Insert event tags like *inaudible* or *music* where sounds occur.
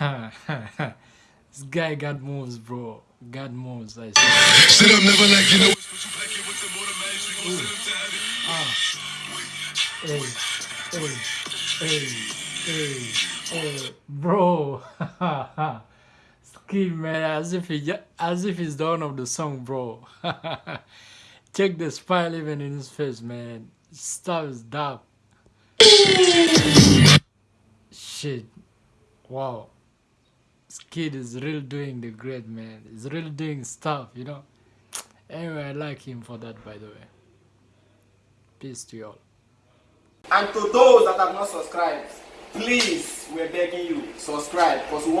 *laughs* guy got moves, bro. Got moves, I Sit up, never like you know. say. Hey, hey, hey, hey, hey, bro. *laughs* Ski man, as if he, as if he's the one of the song, bro. *laughs* Check the smile even in his face, man. Stuff is dark. Shit. Wow. This kid is really doing the great, man. He's really doing stuff, you know. Anyway, I like him for that, by the way. Peace to you all. And to those that have not subscribed, please, we're begging you, subscribe because